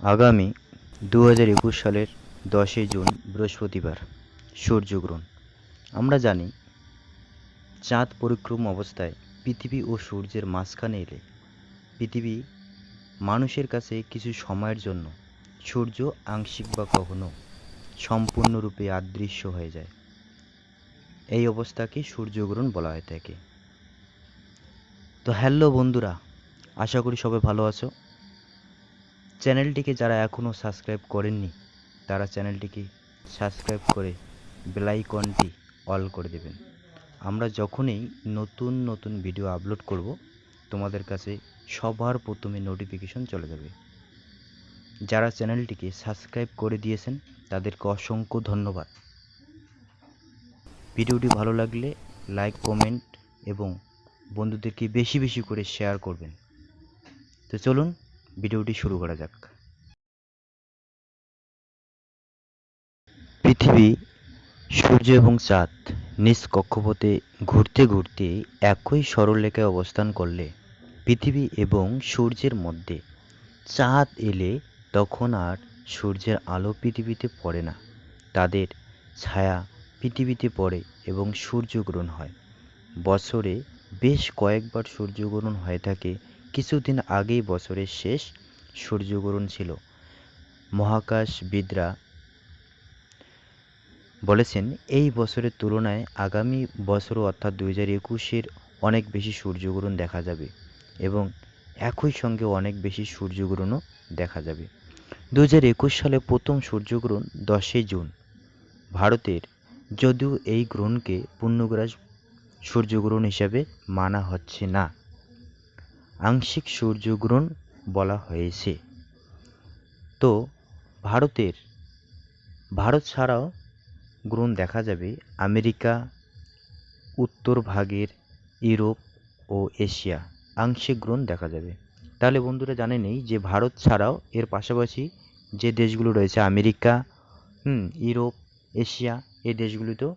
আগামী দু হাজার একুশ সালের দশই জুন, বৃহস্পতিবার, সূর্যগ্রহণ। আমরা জানি, চাঁদ পরিক্রম অবস্থায় পৃথিবী ও সূর্যের মাঝখানে এলে পৃথিবী মানুষের কাছে কিছু সময়ের জন্য সূর্য আংশিক বা কখনো সম্পূর্ণরূপে আদৃশ্য হয়ে যায়। এই অবস্থাকে সূর্যগ্রহণ বলা হয়ে থাকে। তো হ্যালো বন্ধুরা, আশা করি সবাই ভালো আছো। চ্যানেলটিকে যারা এখনও সাবস্ক্রাইব করেননি, তারা চ্যানেলটিকে সাবস্ক্রাইব করে বেলাইকনটি অল করে দেবেন। আমরা যখনই নতুন নতুন ভিডিও আপলোড করব, তোমাদের কাছে সবার প্রথমে নোটিফিকেশন চলে যাবে। যারা চ্যানেলটিকে সাবস্ক্রাইব করে দিয়েছেন, তাদেরকে অসংখ্য ধন্যবাদ। ভিডিওটি ভালো লাগলে লাইক, কমেন্ট এবং বন্ধুদেরকে বেশি বেশি করে শেয়ার করবেন। তো চলুন ভিডিওটি শুরু করা যাক। পৃথিবী, সূর্য এবং চাঁদ নিজ কক্ষপথে ঘুরতে ঘুরতে একই সরলরেখায় অবস্থান করলে পৃথিবী এবং সূর্যের মধ্যে চাঁদ এলে তখন আর সূর্যের আলো পৃথিবীতে পড়ে না। তাদের ছায়া পৃথিবীতে পড়ে এবং সূর্যগ্রহণ হয়। বছরে বেশ কয়েকবার সূর্যগ্রহণ হয়ে থাকে কিছুদিন আগেই বছরের শেষ সূর্যগ্রহণ ছিল। মহাকাশবিদরা বলেছেন, এই বছরের তুলনায় আগামী বছর অর্থাৎ দুই হাজার একুশের অনেক বেশি সূর্যগ্রহণ দেখা যাবে এবং একই সঙ্গে অনেক বেশি সূর্যগ্রহণও দেখা যাবে। দু হাজার একুশ সালে প্রথম সূর্যগ্রহণ দশই জুন। ভারতের যদিও এই গ্রহণকে পূর্ণগ্রাস সূর্যগ্রহণ হিসাবে মানা হচ্ছে না। আংশিক সূর্যগ্রহণ বলা হয়েছে। তো, ভারতের, ভারত ছাড়াও গ্রহণ দেখা যাবে আমেরিকা, উত্তর ভাগের ইউরোপ ও এশিয়া। আংশিক গ্রহণ দেখা যাবে। তাহলে বন্ধুরা জানে নেই যে ভারত ছাড়াও এর পাশাপাশি যে দেশগুলো রয়েছে, আমেরিকা, হুম, ইউরোপ, এশিয়া, এই দেশগুলিতেও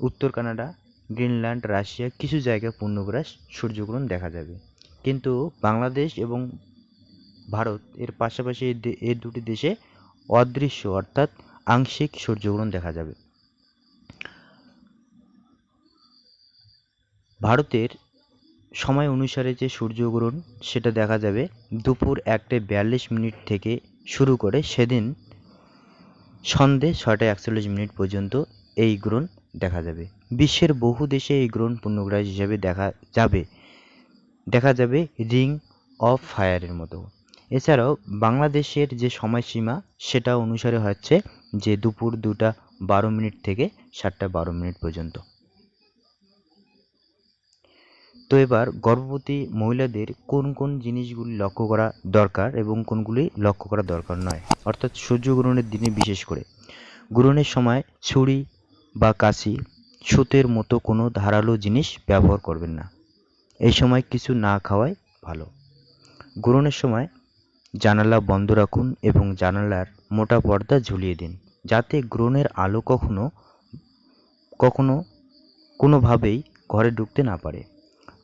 উত্তর কানাডা, গ্রিনল্যান্ড, রাশিয়া, কিছু জায়গায় পূর্ণগ্রাস সূর্যগ্রহণ দেখা যাবে। কিন্তু বাংলাদেশ এবং ভারত এর পাশাপাশি এর দুটি দেশে অদৃশ্য অর্থাৎ আংশিক সূর্যগ্রহণ দেখা যাবে। ভারতের সময় অনুসারে যে সূর্যগ্রহণ, সেটা দেখা যাবে দুপুর একটা বিয়াল্লিশ মিনিট থেকে শুরু করে সেদিন সন্ধে ছয়টা একচল্লিশ মিনিট পর্যন্ত এই গ্রহণ দেখা যাবে। বিশ্বের বহু দেশে এই গ্রহণ পূর্ণগ্রাস হিসাবে দেখা যাবে। দেখা যাবে রিং অফ ফায়ারের মতো। এছাড়াও বাংলাদেশের যে সময়সীমা, সেটা অনুসারে হচ্ছে যে দুপুর দুটা বারো মিনিট থেকে সাতটা বারো মিনিট পর্যন্ত। তো এবার গর্ভবতী মহিলাদের কোন কোন জিনিসগুলি লক্ষ্য করা দরকার এবং কোনগুলি লক্ষ্য করা দরকার নয়, অর্থাৎ সূর্যগ্রহণের দিনে বিশেষ করে। গ্রহণের সময় ছুরি বা কাশি, সুতের মতো কোনো ধারালো জিনিস ব্যবহার করবেন না। এই সময় কিছু না খাওয়াই ভালো। গ্রহণের সময় জানালা বন্ধ রাখুন এবং জানালার মোটা পর্দা ঝুলিয়ে দিন, যাতে গ্রহণের আলো কখনো কখনো কোনোভাবেই ঘরে ঢুকতে না পারে।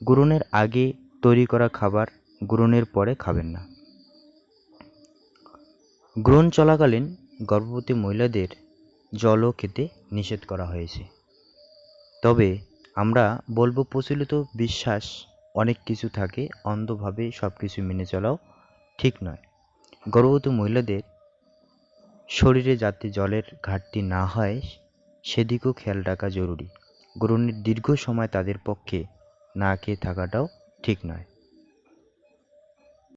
গ্রহণের আগে তৈরি করা খাবার গ্রহণের পরে খাবেন না। গ্রহণ চলাকালীন গর্ভবতী মহিলাদের জলও খেতে নিষেধ করা হয়েছে। তবে আমরা বলব প্রচলিত বিশ্বাস, অনেক কিছু থাকে, অন্ধভাবে সব কিছু মেনে চলাও, ঠিক নয়। গর্ভবতী মহিলাদের শরীরে যাতে জলের ঘাটতি না হয়, সেদিকেও খেয়াল রাখা জরুরি। গ্রহণের দীর্ঘ সময় তাদের পক্ষে না খেয়ে থাকাটাও ঠিক নয়।